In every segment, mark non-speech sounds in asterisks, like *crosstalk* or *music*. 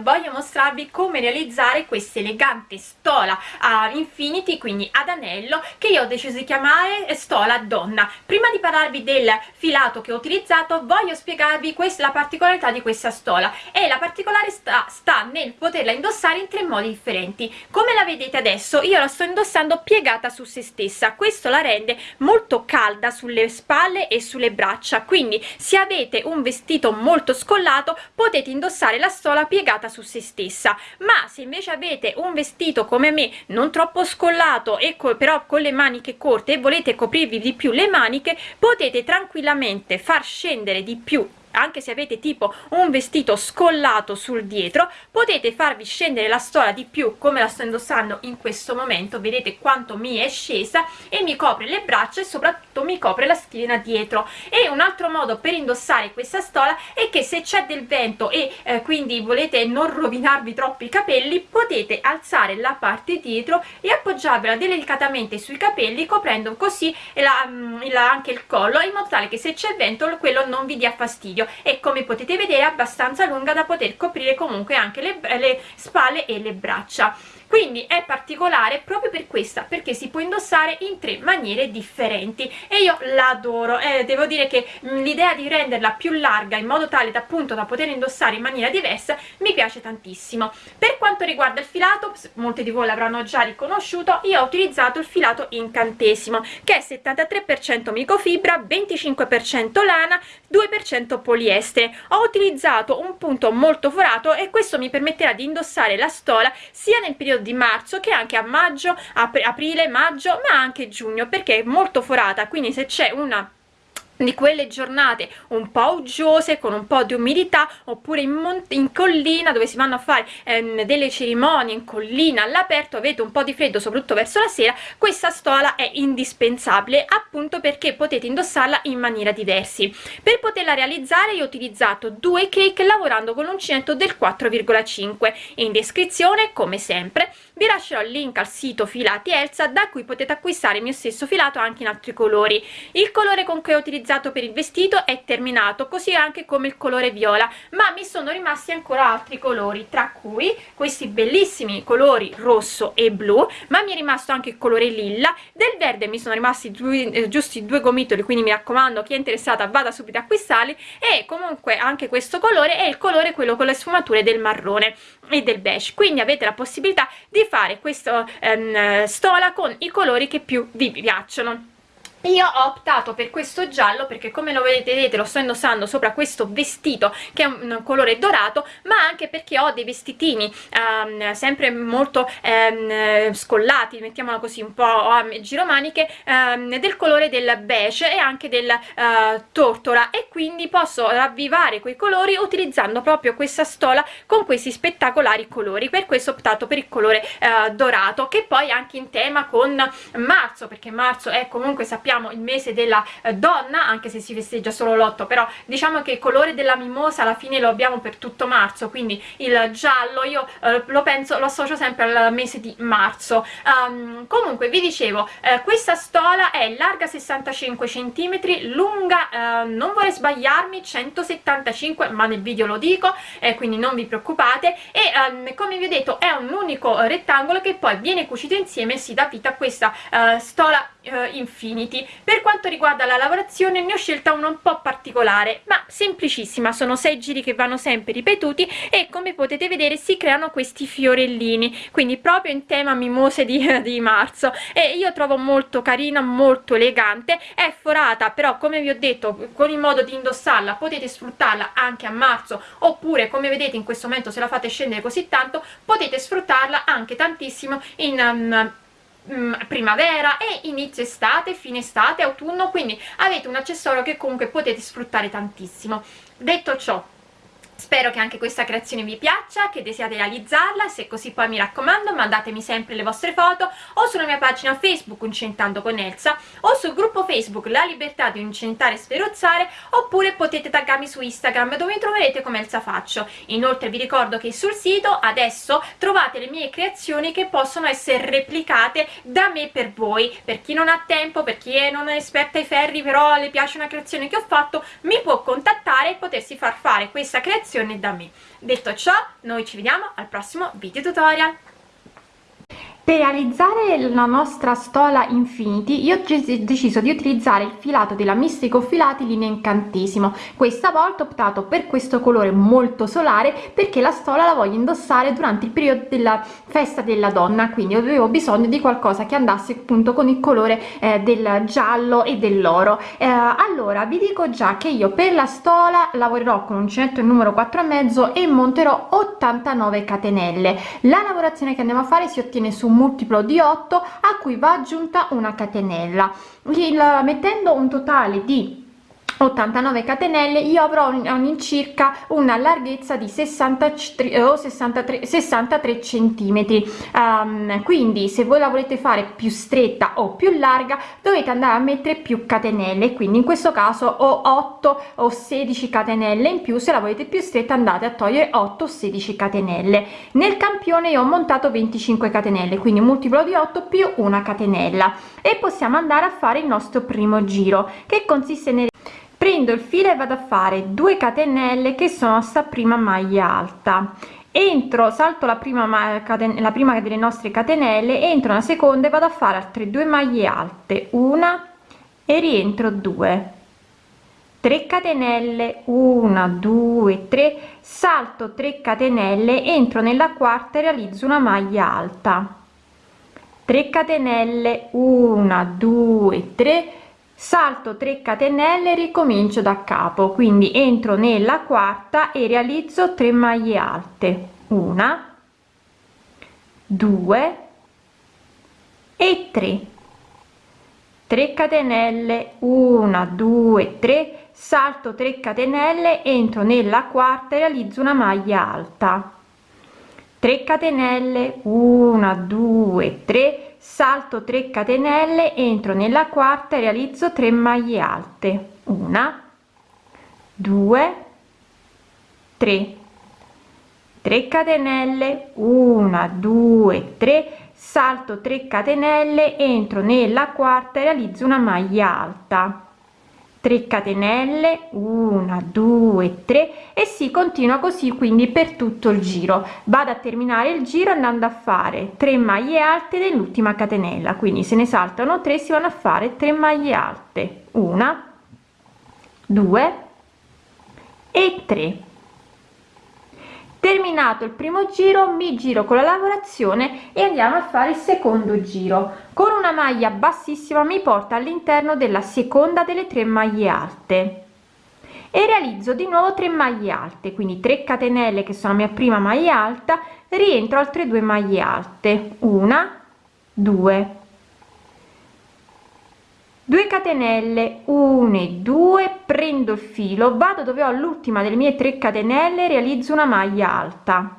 tutorial voglio mostrarvi come realizzare questa elegante stola a infinity quindi ad anello che io ho deciso di chiamare stola donna. Prima di parlarvi del filato che ho utilizzato voglio spiegarvi questa, la particolarità di questa stola. E la particolare sta, sta nel poterla indossare in tre modi differenti. Come la vedete adesso io la sto indossando piegata su se stessa. Questo la rende molto calda sulle spalle e sulle braccia. Quindi se avete un vestito molto scollato potete indossare la stola piegata su se stessa ma se invece avete un vestito come me non troppo scollato e però con le maniche corte e volete coprirvi di più le maniche potete tranquillamente far scendere di più anche se avete tipo un vestito scollato sul dietro potete farvi scendere la stola di più come la sto indossando in questo momento. Vedete quanto mi è scesa e mi copre le braccia e soprattutto mi copre la schiena dietro. E un altro modo per indossare questa stola è che se c'è del vento e eh, quindi volete non rovinarvi troppo i capelli potete alzare la parte dietro e appoggiarvela delicatamente sui capelli coprendo così la, mm, la, anche il collo in modo tale che se c'è vento quello non vi dia fastidio video e come potete vedere è abbastanza lunga da poter coprire comunque anche le, le spalle e le braccia quindi è particolare proprio per questa perché si può indossare in tre maniere differenti. E io l'adoro eh, devo dire che mm, l'idea di renderla più larga in modo tale da appunto da poter indossare in maniera diversa mi piace tantissimo. Per quanto riguarda il filato molti di voi l'avranno già riconosciuto io ho utilizzato il filato incantesimo che è 73% microfibra 25% lana 2% poliestere. Ho utilizzato un punto molto forato e questo mi permetterà di indossare la stola sia nel periodo di marzo che anche a maggio ap aprile maggio ma anche giugno perché è molto forata quindi se c'è una di quelle giornate un po' uggiose con un po' di umidità oppure in, in collina dove si vanno a fare ehm, delle cerimonie in collina all'aperto avete un po' di freddo soprattutto verso la sera questa stola è indispensabile appunto perché potete indossarla in maniera diversi. Per poterla realizzare io ho utilizzato due cake lavorando con l'uncinetto del 4,5 in descrizione come sempre vi lascerò il link al sito filati Elsa da cui potete acquistare il mio stesso filato anche in altri colori. Il colore con cui ho utilizzato utilizzato per il vestito è terminato così anche come il colore viola ma mi sono rimasti ancora altri colori tra cui questi bellissimi colori rosso e blu ma mi è rimasto anche il colore lilla. Del verde mi sono rimasti due, eh, giusti due gomitoli quindi mi raccomando chi è interessata vada subito a acquistarli. E comunque anche questo colore è il colore quello con le sfumature del marrone e del beige. Quindi avete la possibilità di fare questa ehm, stola con i colori che più vi piacciono io ho optato per questo giallo perché come lo vedete lo sto indossando sopra questo vestito che è un colore dorato ma anche perché ho dei vestitini um, sempre molto um, scollati mettiamola così un po' a giromaniche um, del colore del beige e anche del uh, tortora. E quindi posso ravvivare quei colori utilizzando proprio questa stola con questi spettacolari colori. Per questo ho optato per il colore uh, dorato che poi anche in tema con marzo perché marzo è comunque sappiamo sappiamo il mese della eh, donna anche se si festeggia solo l'8 però diciamo che il colore della mimosa alla fine lo abbiamo per tutto marzo quindi il giallo io eh, lo penso lo associo sempre al mese di marzo. Um, comunque vi dicevo eh, questa stola è larga 65 cm lunga eh, non vorrei sbagliarmi 175 ma nel video lo dico quindi non vi preoccupate. E um, come vi ho detto è un unico rettangolo che poi viene cucito insieme e si dà vita a questa stola uh, Infinity. Per quanto riguarda la lavorazione ne ho scelta una un po' particolare ma semplicissima. Sono sei giri che vanno sempre ripetuti e come potete vedere si creano questi fiorellini. Quindi proprio in tema mimose di, *laughs* di marzo. E io trovo molto carina molto elegante. È forata però come vi ho detto con il modo di indossarla potete sfruttarla anche a marzo. Oppure come vedete in questo momento se la fate scendere così tanto potete sfruttarla anche tantissimo in um, Mm, primavera e inizio estate, fine estate, autunno, quindi avete un accessorio che comunque potete sfruttare tantissimo. Detto ciò, Spero che anche questa creazione vi piaccia, che desiate realizzarla, se così poi mi raccomando mandatemi sempre le vostre foto o sulla mia pagina Facebook Uncentando con Elsa o sul gruppo Facebook La Libertà di Incentare e Sferozzare oppure potete taggarmi su Instagram dove mi troverete come Elsa Faccio. Inoltre vi ricordo che sul sito adesso trovate le mie creazioni che possono essere replicate da me per voi. Per chi non ha tempo, per chi non è esperta ai ferri però le piace una creazione che ho fatto, mi può contattare e potersi far fare questa creazione lavorazione da me. Detto ciò noi ci vediamo al prossimo video tutorial per realizzare la nostra stola infinity io ho deciso di utilizzare il filato della mistico filati linea incantesimo. Questa volta ho optato per questo colore molto solare perché la stola la voglio indossare durante il periodo della festa della donna. Quindi avevo bisogno di qualcosa che andasse appunto con il colore eh, del giallo e dell'oro. Eh, allora vi dico già che io per la stola lavorerò con uncinetto numero 4 e e monterò 89 catenelle. La lavorazione che andiamo a fare si ottiene su multiplo di 8 a cui va aggiunta una catenella. Il, mettendo un totale di 89 catenelle io avrò all'incirca una larghezza di 63 o 63 63 centimetri. Um, quindi se voi la volete fare più stretta o più larga dovete andare a mettere più catenelle. Quindi in questo caso ho 8 o 16 catenelle in più. Se la volete più stretta andate a togliere 8 o 16 catenelle. Nel campione io ho montato 25 catenelle quindi multiplo di 8 più una catenella. E possiamo andare a fare il nostro primo giro che consiste nel prendo il filo e vado a fare 2 catenelle che sono sta prima maglia alta. Entro salto la prima la prima delle nostre catenelle entro una seconda e vado a fare altre due maglie alte. Una e rientro 2 3 catenelle. 1 2 3 salto 3 catenelle entro nella quarta e realizzo una maglia alta. 3 catenelle. 1 2 3 salto 3 catenelle ricomincio da capo. Quindi entro nella quarta e realizzo 3 maglie alte. Una 2 e 3 3 catenelle 1 2 3 salto 3 catenelle entro nella quarta e realizzo una maglia alta. 3 catenelle 1 2 3 salto 3 catenelle entro nella quarta e realizzo 3 maglie alte. Una 2 3 3 catenelle 1 2 3 salto 3 catenelle entro nella quarta e realizzo una maglia alta 3 catenelle 1 2 3 e si continua così quindi per tutto il giro. Vado a terminare il giro andando a fare 3 maglie alte nell'ultima catenella quindi se ne saltano 3 si vanno a fare 3 maglie alte. 1 2 e 3 terminato il primo giro mi giro con la lavorazione e andiamo a fare il secondo giro. Con una maglia bassissima mi porta all'interno della seconda delle tre maglie alte. E realizzo di nuovo 3 maglie alte quindi 3 catenelle che sono la mia prima maglia alta rientro altre due maglie alte. Una due 2 catenelle 1 e 2 prendo il filo vado dove ho l'ultima delle mie 3 catenelle realizzo una maglia alta.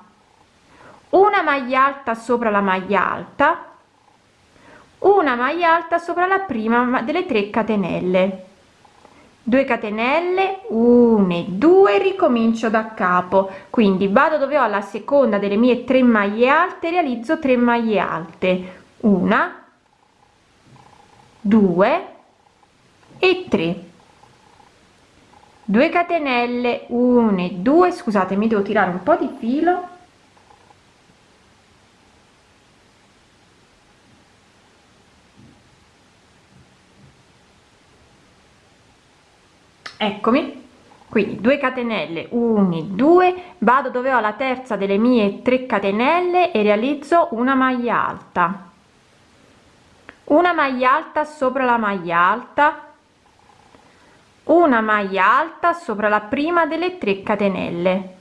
Una maglia alta sopra la maglia alta. Una maglia alta sopra la prima delle 3 catenelle. 2 catenelle 1 e 2 ricomincio da capo. Quindi vado dove ho la seconda delle mie 3 maglie alte realizzo 3 maglie alte. Una 2 e 3 2 catenelle 1 e 2 scusate mi devo tirare un po di filo. Eccomi. Quindi 2 catenelle 1 2 vado dove ho la terza delle mie 3 catenelle e realizzo una maglia alta. Una maglia alta sopra la maglia alta una maglia alta sopra la prima delle 3 catenelle.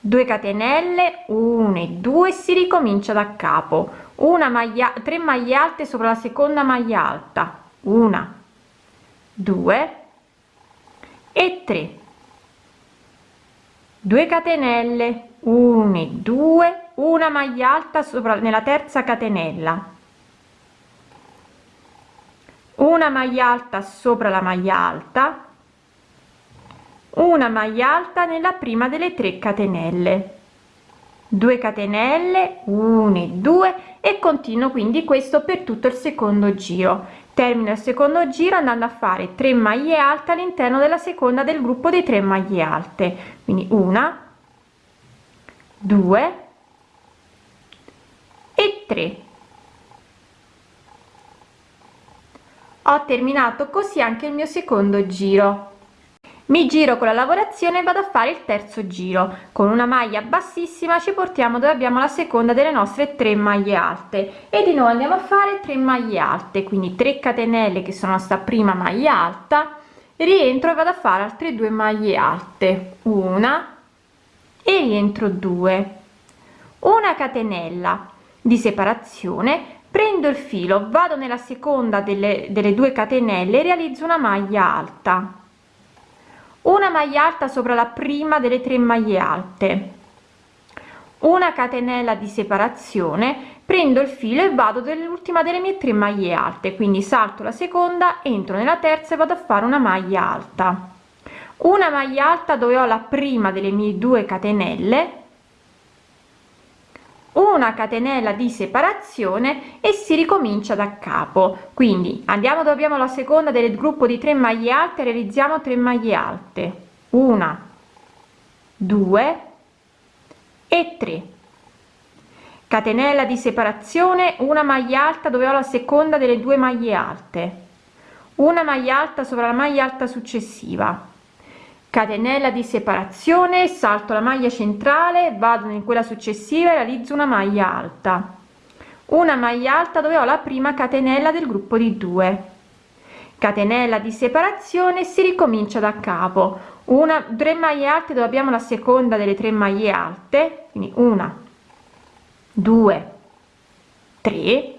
2 catenelle 1 e 2 si ricomincia da capo. Una maglia 3 maglie alte sopra la seconda maglia alta. Una 2 e 3 2 catenelle 1 e 2 una maglia alta sopra nella terza catenella una maglia alta sopra la maglia alta. Una maglia alta nella prima delle 3 catenelle. 2 catenelle 1 e 2 e continuo quindi questo per tutto il secondo giro. Termino il secondo giro andando a fare 3 maglie alte all'interno della seconda del gruppo di 3 maglie alte. Quindi una 2 e 3 ho terminato così anche il mio secondo giro. Mi giro con la lavorazione e vado a fare il terzo giro. Con una maglia bassissima ci portiamo dove abbiamo la seconda delle nostre 3 maglie alte. E di nuovo andiamo a fare 3 maglie alte. Quindi 3 catenelle che sono sta prima maglia alta. Rientro e vado a fare altre due maglie alte. Una e rientro 2 una catenella di separazione prendo il filo vado nella seconda delle, delle due catenelle realizzo una maglia alta. Una maglia alta sopra la prima delle tre maglie alte. Una catenella di separazione prendo il filo e vado dell'ultima delle mie tre maglie alte. Quindi salto la seconda entro nella terza e vado a fare una maglia alta. Una maglia alta dove ho la prima delle mie due catenelle una catenella di separazione e si ricomincia da capo. Quindi andiamo dove abbiamo la seconda del gruppo di 3 maglie alte realizziamo 3 maglie alte. Una 2 e 3 catenella di separazione una maglia alta dove ho la seconda delle due maglie alte. Una maglia alta sopra la maglia alta successiva catenella di separazione salto la maglia centrale vado in quella successiva e realizzo una maglia alta. Una maglia alta dove ho la prima catenella del gruppo di 2 catenella di separazione si ricomincia da capo. Una 3 maglie alte dove abbiamo la seconda delle tre maglie alte quindi una 2 3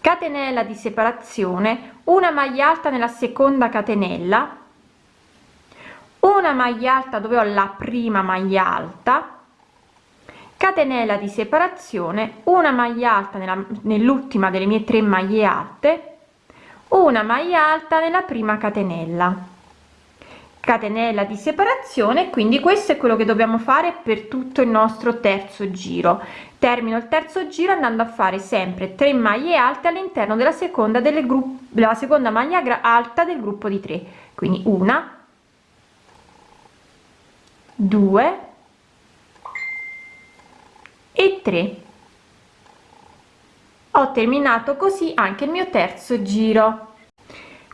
catenella di separazione una maglia alta nella seconda catenella una maglia alta dove ho la prima maglia alta. Catenella di separazione. Una maglia alta nell'ultima delle mie tre maglie alte. Una maglia alta nella prima catenella. Catenella di separazione quindi questo è quello che dobbiamo fare per tutto il nostro terzo giro. Termino il terzo giro andando a fare sempre 3 maglie alte all'interno della seconda delle gruppo della seconda maglia alta del gruppo di 3 quindi una 2 e 3 ho terminato così anche il mio terzo giro.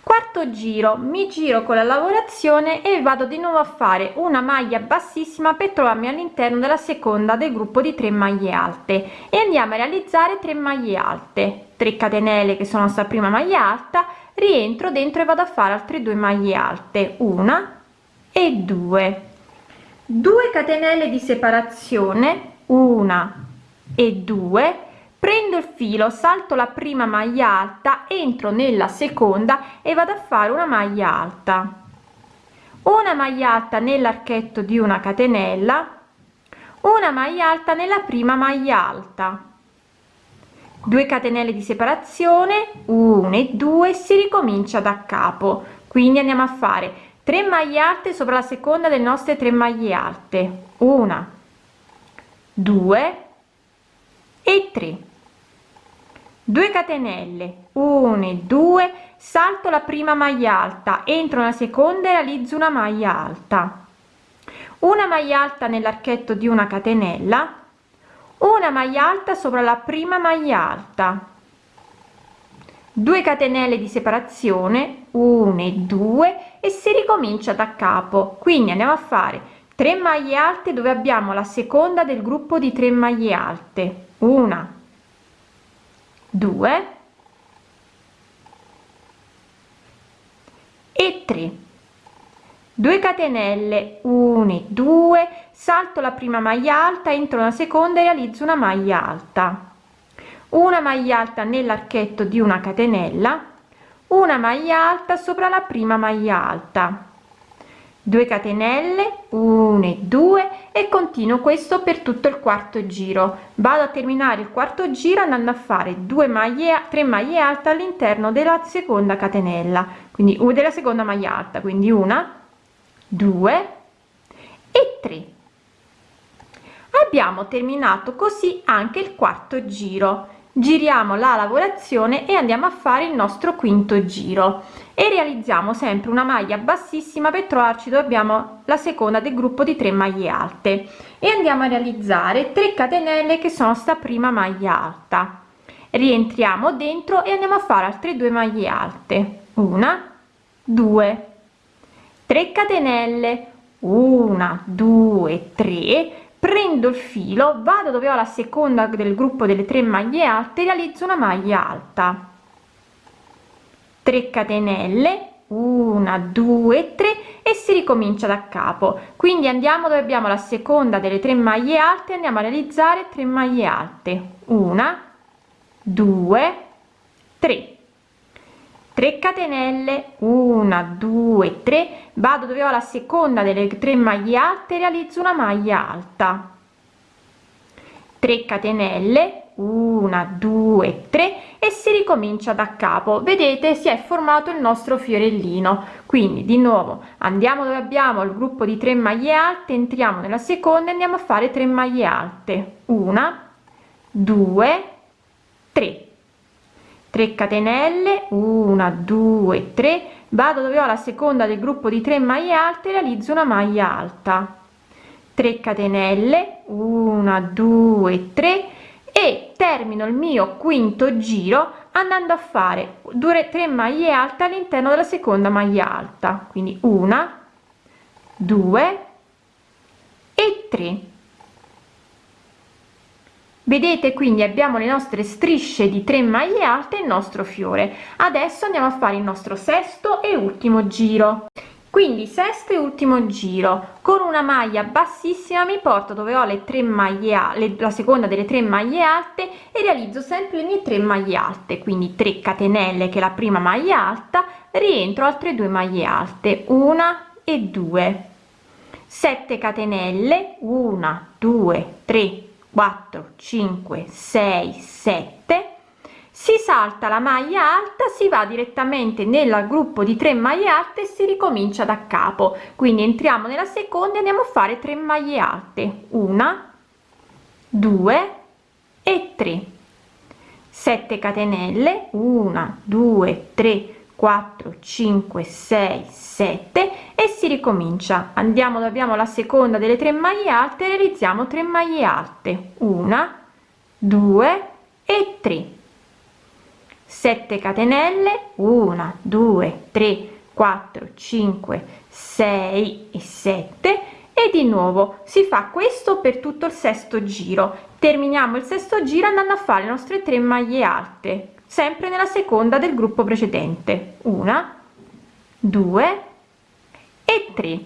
Quarto giro. Mi giro con la lavorazione e vado di nuovo a fare una maglia bassissima per trovarmi all'interno della seconda del gruppo di 3 maglie alte. E andiamo a realizzare 3 maglie alte. 3 catenelle che sono sta prima maglia alta. Rientro dentro e vado a fare altre due maglie alte. Una e due 2 catenelle di separazione una e 2 prendo il filo salto la prima maglia alta entro nella seconda e vado a fare una maglia alta. Una maglia alta nell'archetto di una catenella una maglia alta nella prima maglia alta. 2 catenelle di separazione 1 e 2 si ricomincia da capo. Quindi andiamo a fare 3 maglie alte sopra la seconda delle nostre 3 maglie alte. Una 2 e 3 2 catenelle. 1 e 2 salto la prima maglia alta. Entro nella seconda e realizzo una maglia alta. Una maglia alta nell'archetto di una catenella. Una maglia alta sopra la prima maglia alta. 2 catenelle di separazione. 1 e 2 e si ricomincia da capo. Quindi andiamo a fare 3 maglie alte dove abbiamo la seconda del gruppo di 3 maglie alte. Una 2 e 3 2 catenelle 1 e 2 salto la prima maglia alta entro una seconda e realizzo una maglia alta. Una maglia alta nell'archetto di una catenella una maglia alta sopra la prima maglia alta. 2 catenelle 1 e 2 e continuo questo per tutto il quarto giro. Vado a terminare il quarto giro andando a fare 2 maglie 3 maglie alte all'interno della seconda catenella quindi una della seconda maglia alta quindi una 2 e 3 abbiamo terminato così anche il quarto giro giriamo la lavorazione e andiamo a fare il nostro quinto giro. E realizziamo sempre una maglia bassissima per trovarci dove abbiamo la seconda del gruppo di 3 maglie alte. E andiamo a realizzare 3 catenelle che sono sta prima maglia alta. Rientriamo dentro e andiamo a fare altre due maglie alte. Una due 3 catenelle. Una due tre prendo il filo vado dove ho la seconda del gruppo delle tre maglie alte realizzo una maglia alta. 3 catenelle una due tre e si ricomincia da capo. Quindi andiamo dove abbiamo la seconda delle tre maglie alte andiamo a realizzare 3 maglie alte. Una due tre 3 catenelle 1 2 3 vado dove ho la seconda delle tre maglie alte realizzo una maglia alta. 3 catenelle 1 2 3 e si ricomincia da capo. Vedete si è formato il nostro fiorellino. Quindi di nuovo andiamo dove abbiamo il gruppo di 3 maglie alte entriamo nella seconda e andiamo a fare 3 maglie alte. 1 2 3 3 catenelle 1 2 3 vado dove ho la seconda del gruppo di 3 maglie alte realizzo una maglia alta. 3 catenelle 1 2 3 e termino il mio quinto giro andando a fare 2 3 maglie alte all'interno della seconda maglia alta. Quindi una 2 e 3 vedete quindi abbiamo le nostre strisce di 3 maglie alte il nostro fiore. Adesso andiamo a fare il nostro sesto e ultimo giro. Quindi sesto e ultimo giro. Con una maglia bassissima mi porto dove ho le tre maglie le, la seconda delle tre maglie alte e realizzo sempre le mie tre maglie alte. Quindi 3 catenelle che è la prima maglia alta rientro altre due maglie alte. Una e due. 7 catenelle. 1 2 3 4 5 6 7 si salta la maglia alta si va direttamente nel gruppo di 3 maglie alte e si ricomincia da capo. Quindi entriamo nella seconda e andiamo a fare 3 maglie alte. Una 2 e 3 7 catenelle. 1 2 3 4 5 6 7 e si ricomincia. Andiamo abbiamo la seconda delle tre maglie alte realizziamo 3 maglie alte. Una 2 e 3 7 catenelle 1 2 3 4 5 6 e 7 e di nuovo si fa questo per tutto il sesto giro. Terminiamo il sesto giro andando a fare le nostre tre maglie alte sempre nella seconda del gruppo precedente. Una due e tre.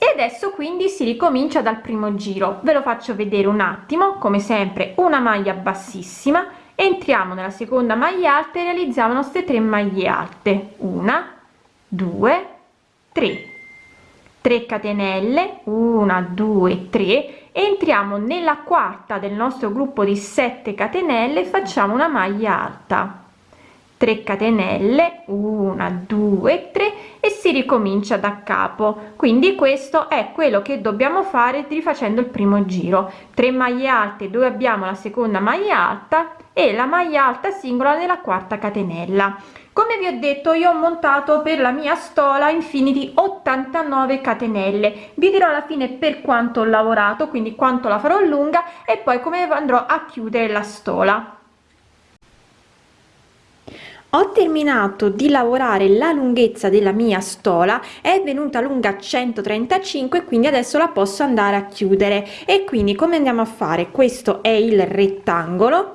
E adesso quindi si ricomincia dal primo giro. Ve lo faccio vedere un attimo come sempre una maglia bassissima. Entriamo nella seconda maglia alta e realizziamo le nostre tre maglie alte. Una due tre. 3 catenelle. 1 2 3 entriamo nella quarta del nostro gruppo di 7 catenelle facciamo una maglia alta. 3 catenelle 1 2 3 e si ricomincia da capo. Quindi questo è quello che dobbiamo fare rifacendo il primo giro. 3 maglie alte dove abbiamo la seconda maglia alta e la maglia alta singola nella quarta catenella come vi ho detto io ho montato per la mia stola infinity 89 catenelle. Vi dirò alla fine per quanto ho lavorato quindi quanto la farò lunga e poi come andrò a chiudere la stola. Ho terminato di lavorare la lunghezza della mia stola è venuta lunga 135 quindi adesso la posso andare a chiudere. E quindi come andiamo a fare? Questo è il rettangolo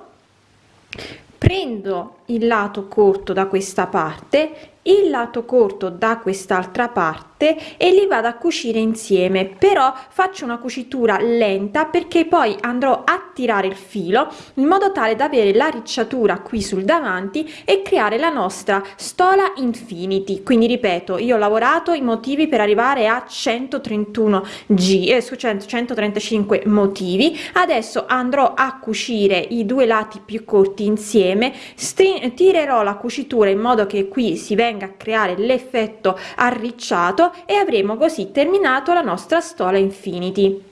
prendo il lato corto da questa parte il lato corto da quest'altra parte e li vado a cucire insieme. Però faccio una cucitura lenta perché poi andrò a tirare il filo in modo tale da avere la ricciatura qui sul davanti e creare la nostra stola infinity. Quindi ripeto io ho lavorato i motivi per arrivare a 131 g eh, su 135 motivi. Adesso andrò a cucire i due lati più corti insieme. Tirerò la cucitura in modo che qui si venga a creare l'effetto arricciato e avremo così terminato la nostra stola infinity